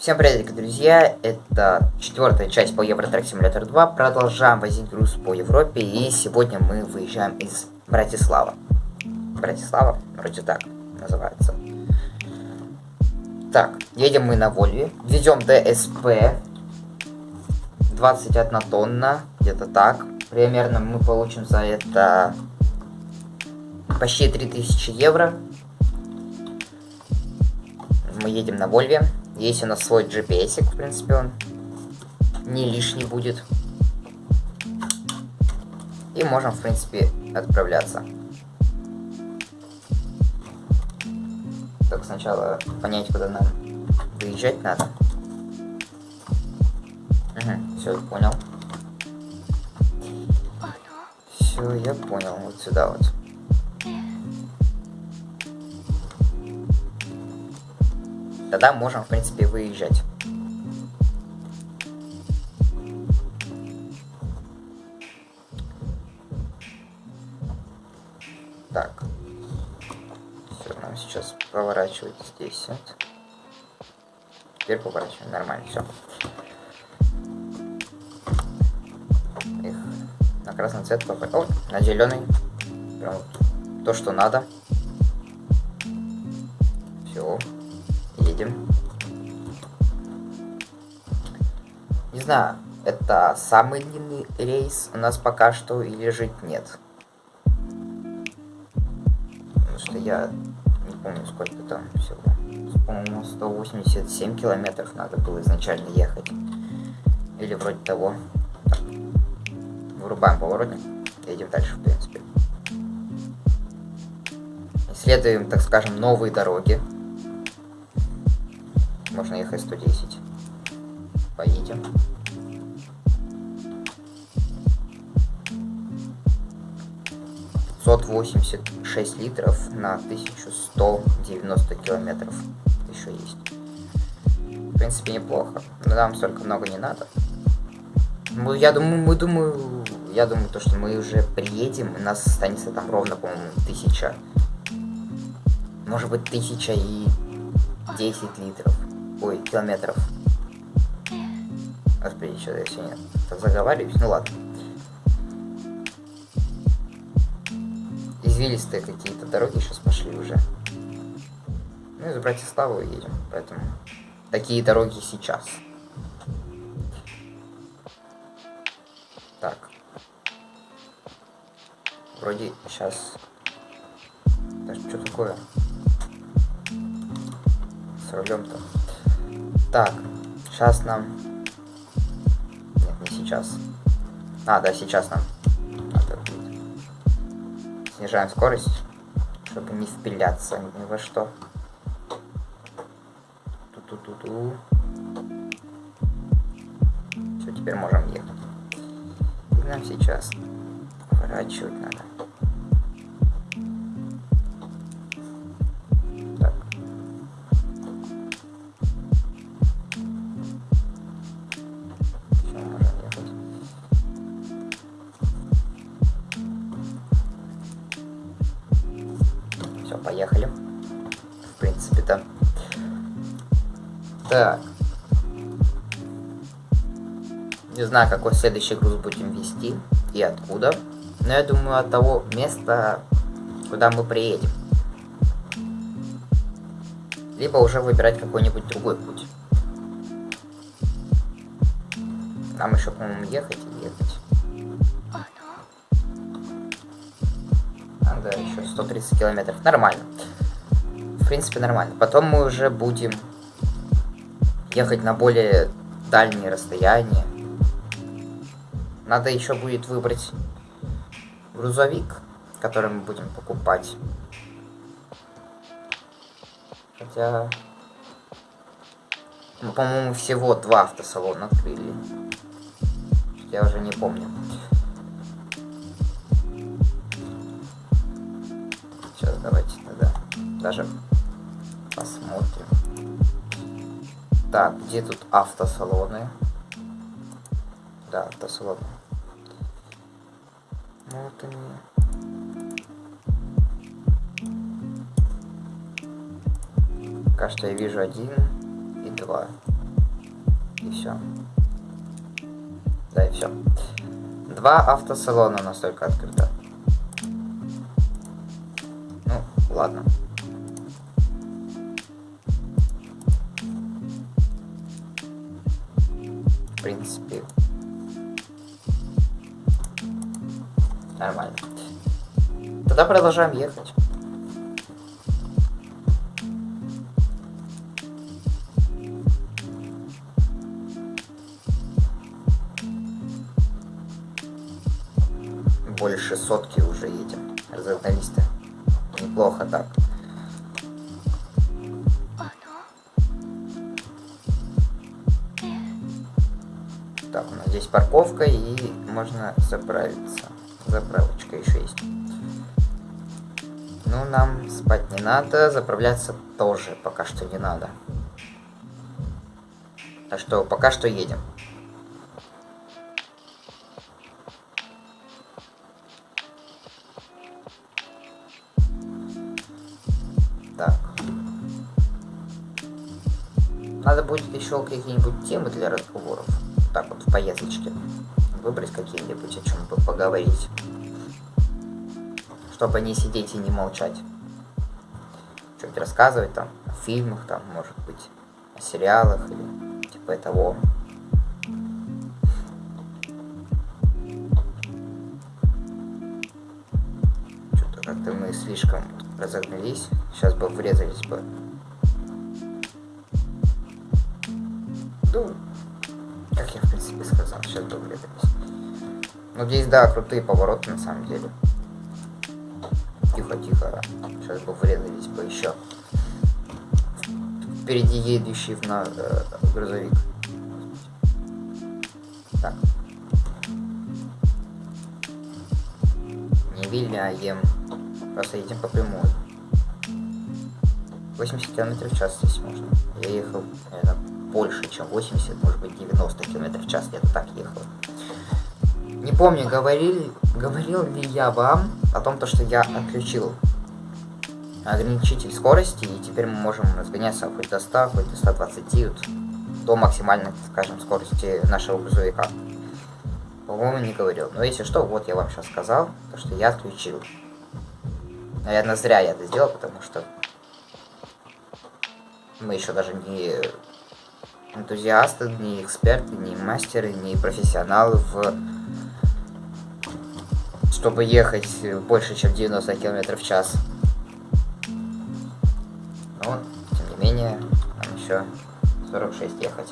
Всем привет, друзья! Это четвертая часть по Евротрек Simulator 2. Продолжаем возить груз по Европе. И сегодня мы выезжаем из Братислава. Братислава? Вроде так называется. Так, едем мы на Вольве. Везем ДСП. 21 тонна. Где-то так. Примерно мы получим за это почти 3000 евро. Мы едем на Вольве. Есть у нас свой GPS, в принципе, он не лишний будет. И можем, в принципе, отправляться. Так, сначала понять, куда нам выезжать надо. Угу, все, понял. Все, я понял. Вот сюда вот. Тогда можем, в принципе, выезжать. Так. Все, нам сейчас поворачивать здесь. Вот. Теперь поворачиваем. Нормально, все. Их на красный цвет попасть. О, на зеленый. Прям то, что надо. Не знаю, это самый длинный рейс у нас пока что или же нет. Потому что я не помню, сколько там всего. По-моему, 187 километров надо было изначально ехать. Или вроде того. Так. Вырубаем поворотник. Едем дальше, в принципе. Исследуем, так скажем, новые дороги можно ехать 110. Поедем. Сот восемьдесят шесть литров на 1190 километров еще есть. В принципе, неплохо. Но нам столько много не надо. Ну, я думаю, мы думаю, я думаю, то, что мы уже приедем, и нас останется там ровно, по-моему, тысяча. Может быть, тысяча и десять литров. Ой, километров. Господи, что я сегодня заговариваюсь? Ну ладно. Извилистые какие-то дороги сейчас пошли уже. Ну, из Братиславы едем, поэтому такие дороги сейчас. Так. Вроде сейчас... Да что такое? С рулем-то. Так, сейчас нам... Нет, не сейчас. А, да, сейчас нам. Снижаем скорость, чтобы не впиляться ни во что. Ту-ту-ту-ту. Все, теперь можем ехать. И нам сейчас поворачивать надо. Не знаю, какой следующий груз будем вести и откуда. Но я думаю, от того места, куда мы приедем. Либо уже выбирать какой-нибудь другой путь. Нам еще, по-моему, ехать и ехать. да, еще 130 километров. Нормально. В принципе, нормально. Потом мы уже будем ехать на более дальние расстояния. Надо еще будет выбрать грузовик, который мы будем покупать. Хотя... Ну, по-моему, всего два автосалона открыли. Я уже не помню. давайте тогда даже посмотрим. Так, где тут автосалоны? Да, автосалоны. Ну, вот они. Пока я вижу один и два. И все. Да, и все. Два автосалона у нас только открыто. Ну, ладно. В принципе, нормально. Тогда продолжаем ехать. больше сотки уже едем. Разогнались-то. Неплохо так. Так, у нас здесь парковка и можно заправиться. Заправочка еще есть. Ну, нам спать не надо, заправляться тоже пока что не надо. Так что пока что едем. Надо будет еще какие-нибудь темы для разговоров. Так вот, в поездочке. Выбрать какие-нибудь, о чем поговорить. Чтобы не сидеть и не молчать. Что-нибудь рассказывать там, о фильмах там, может быть, о сериалах или типа того. Что-то как-то мы слишком разогнались. Сейчас бы врезались бы Ну, как я в принципе сказал, сейчас врезались. Ну здесь, да, крутые повороты на самом деле. Тихо, тихо. Сейчас бы врезались бы еще. Впереди едущий в на э, грузовик. Так. Не виляем. Просто едем по прямой. 80 км в час здесь можно. Я ехал, наверное, больше, чем 80, может быть 90 км в час, где-то так ехал. Не помню, говорил, говорил ли я вам о том, то, что я отключил ограничитель скорости, и теперь мы можем разгоняться хоть до 100, хоть до 120, вот, до максимальной, скажем, скорости нашего грузовика. По-моему, не говорил. Но если что, вот я вам сейчас сказал, то, что я отключил. Наверное, зря я это сделал, потому что мы еще даже не энтузиасты, не эксперты, не мастеры, не профессионалы в чтобы ехать больше, чем 90 км в час. Но, тем не менее, нам еще 46 ехать.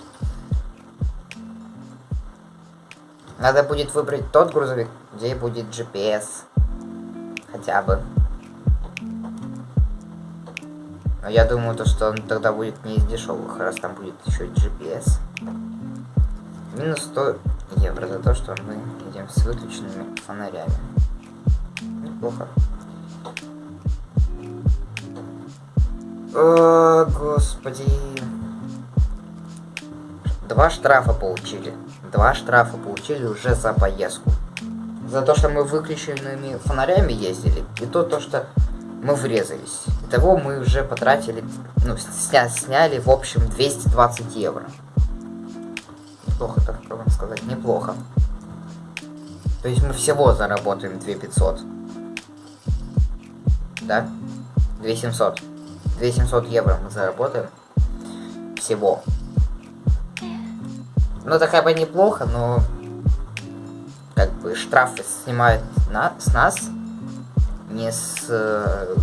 Надо будет выбрать тот грузовик, где будет GPS. Хотя бы. Но я думаю, то, что он тогда будет не из дешевых, раз там будет еще GPS. Минус 100 евро за то, что мы едем с выключенными фонарями. Неплохо. О, господи. Два штрафа получили. Два штрафа получили уже за поездку. За то, что мы выключенными фонарями ездили. И то, то что мы врезались. Итого мы уже потратили, ну, сня, сняли, в общем, 220 евро. Неплохо, так вам сказать, неплохо. То есть мы всего заработаем 2500. Да? 2700. 2700 евро мы заработаем. Всего. Ну, это как бы неплохо, но... Как бы штрафы снимают на, с нас не с... Э,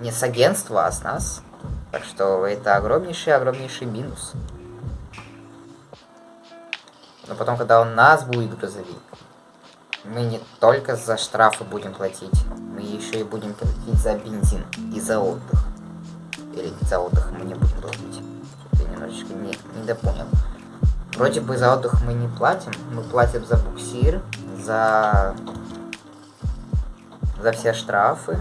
не с агентства, а с нас. Так что это огромнейший-огромнейший минус. Но потом, когда у нас будет грузовик, мы не только за штрафы будем платить, мы еще и будем платить за бензин и за отдых. Или за отдых мы не будем платить. Я немножечко не, не допонял. Вроде бы за отдых мы не платим, мы платим за буксир, за за все штрафы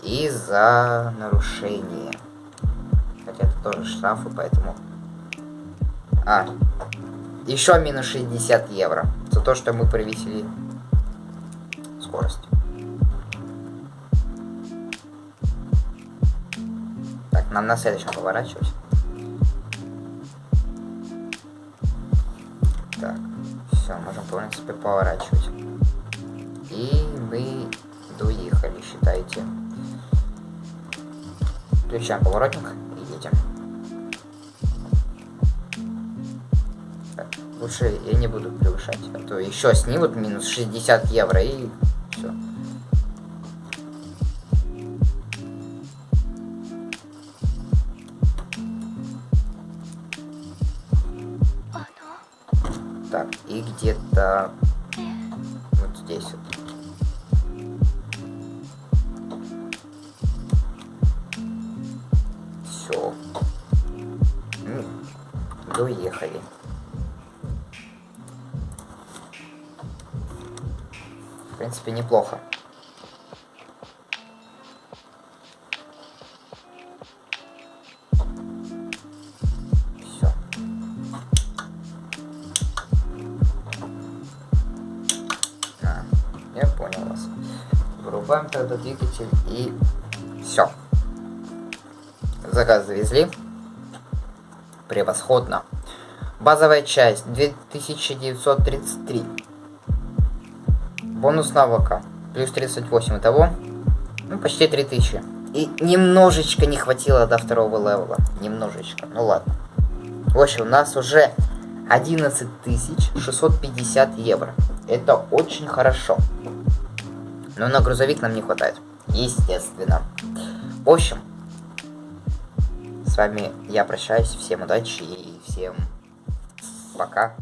и за нарушение. Хотя это тоже штрафы, поэтому... А, еще минус 60 евро за то, что мы превысили скорость. Так, нам на следующем поворачивать. Так, все, можем, в принципе, поворачивать. Доехали, считайте. Включаем поворотник и едем. Так, лучше я не буду превышать, а то еще снимут минус 60 евро и все. Так, и где-то вот здесь вот. Доехали. В принципе, неплохо. Вырубаем тогда двигатель и все. Заказ завезли. Превосходно. Базовая часть 2933. Бонус навыка плюс 38 того. Ну, почти 3000. И немножечко не хватило до второго левела. Немножечко. Ну ладно. В общем, у нас уже 11 650 евро. Это очень хорошо. Но на грузовик нам не хватает. Естественно. В общем, с вами я прощаюсь. Всем удачи и всем пока.